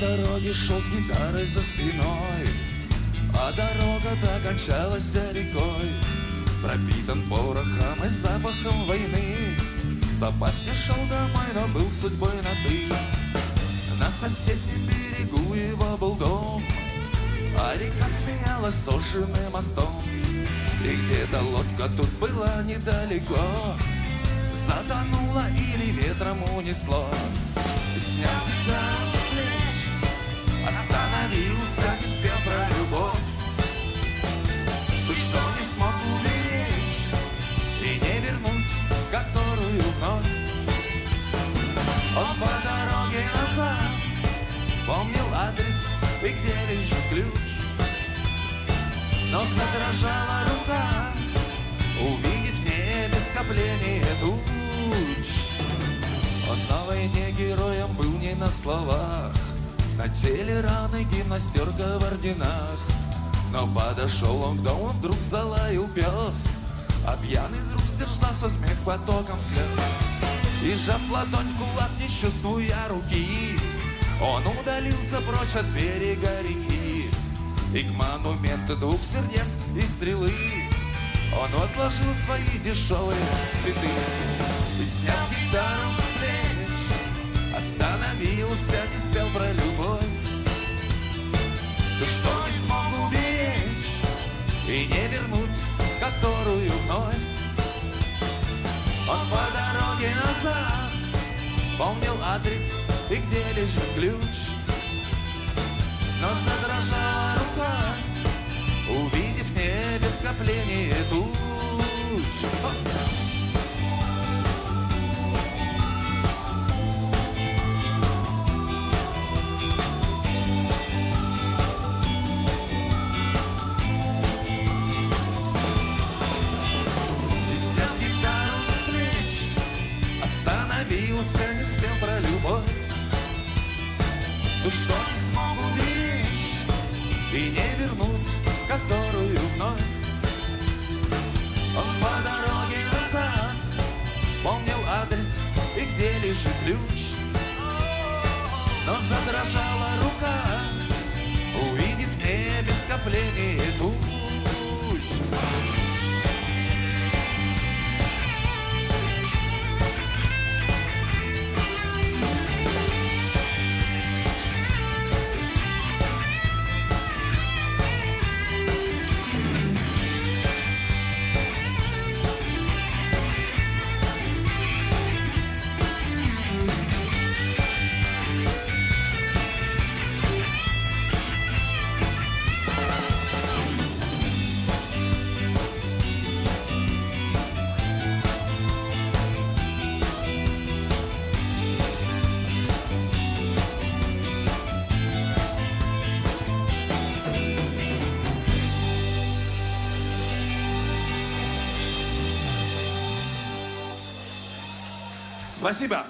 дороге шел с гитарой за спиной А дорога-то кончалась рекой. Пропитан порохом и запахом войны Запас спешил домой, но был судьбой на ты На соседнем берегу его был дом А река смеялась сожженным мостом. И где-то лодка тут была недалеко Затонула или ветром унесло. Снял гитару с плеч Остановился, не спел про любовь. Ты что не смог уберечь И не вернуть, которую вновь Он по дороге назад Помнил адрес и где лежит ключ. Но задрожала рука Увидев в небе скопление туч. Он на войне героем был не на словах На теле раны гимнастерка в орденах Но подошел он к дому, вдруг залаял пес А пьяный друг сдержал со смех потоком слез. И сжав ладонь в кулак, не чувствуя руки Он удалился прочь от берега реки. И к монументу двух сердец и стрелы он возложил свои дешевые цветы. Снял гитару с плеч Остановился, не спел про любовь что не смог уберечь И не вернуть, которую вновь. Он по дороге назад Помнил адрес и где лежит ключ. Но задрожала рука Увидев небе скопление туч Остановился, не спел про любовь. Ты что не смог уберечь И не вернуть, которую вновь. Он по дороге назад Помнил адрес и где лежит ключ. Но задрожала рука Спасибо.